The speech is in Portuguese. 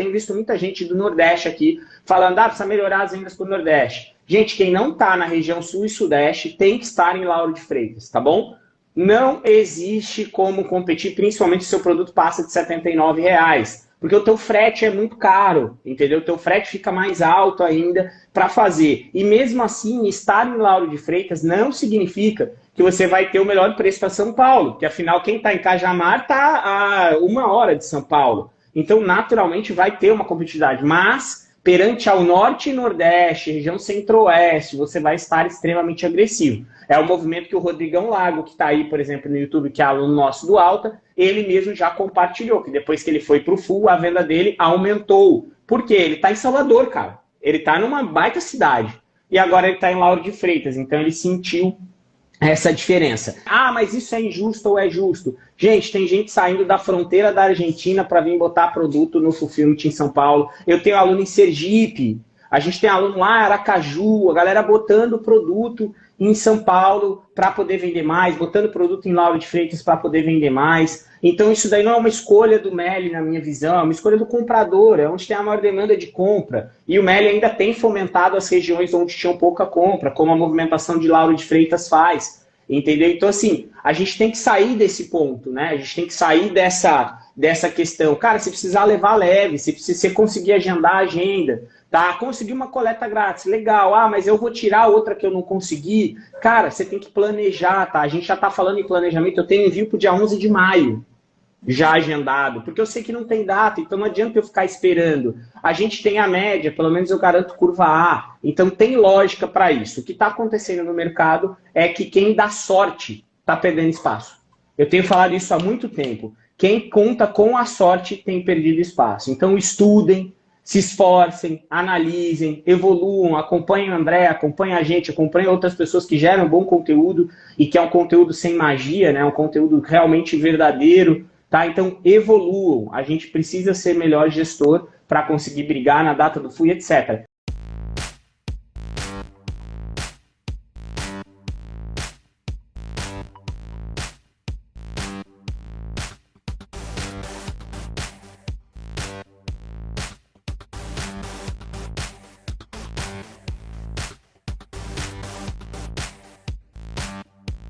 tenho visto muita gente do Nordeste aqui falando, ah, precisa melhorar as vendas para o Nordeste. Gente, quem não está na região Sul e Sudeste tem que estar em Lauro de Freitas, tá bom? Não existe como competir, principalmente se o seu produto passa de R$ reais porque o teu frete é muito caro, entendeu? O teu frete fica mais alto ainda para fazer. E mesmo assim, estar em Lauro de Freitas não significa que você vai ter o melhor preço para São Paulo, porque afinal quem está em Cajamar está a uma hora de São Paulo. Então, naturalmente, vai ter uma competitividade. Mas, perante ao norte e nordeste, região centro-oeste, você vai estar extremamente agressivo. É o movimento que o Rodrigão Lago, que está aí, por exemplo, no YouTube, que é aluno nosso do Alta, ele mesmo já compartilhou, que depois que ele foi para o Full, a venda dele aumentou. Por quê? Ele está em Salvador, cara. Ele está numa baita cidade. E agora ele está em Lauro de Freitas, então ele sentiu essa diferença. Ah, mas isso é injusto ou é justo? Gente, tem gente saindo da fronteira da Argentina para vir botar produto no Fulfillment em São Paulo. Eu tenho aluno em Sergipe, a gente tem aluno lá em Aracaju, a galera botando produto em São Paulo para poder vender mais, botando produto em Lauro de Freitas para poder vender mais. Então isso daí não é uma escolha do Meli, na minha visão, é uma escolha do comprador, é onde tem a maior demanda de compra. E o Meli ainda tem fomentado as regiões onde tinham pouca compra, como a movimentação de Lauro de Freitas faz. Entendeu? Então, assim, a gente tem que sair desse ponto, né? A gente tem que sair dessa, dessa questão. Cara, se precisar levar leve, se você conseguir agendar a agenda, Tá, consegui uma coleta grátis, legal. Ah, mas eu vou tirar outra que eu não consegui. Cara, você tem que planejar, tá? A gente já tá falando em planejamento, eu tenho envio pro dia 11 de maio, já agendado, porque eu sei que não tem data, então não adianta eu ficar esperando. A gente tem a média, pelo menos eu garanto curva A, então tem lógica para isso. O que está acontecendo no mercado é que quem dá sorte está perdendo espaço. Eu tenho falado isso há muito tempo. Quem conta com a sorte tem perdido espaço. Então estudem, se esforcem, analisem, evoluam, acompanhem o André, acompanhem a gente, acompanhem outras pessoas que geram bom conteúdo e que é um conteúdo sem magia, né? um conteúdo realmente verdadeiro. Tá? Então, evoluam. A gente precisa ser melhor gestor para conseguir brigar na data do FUI, etc.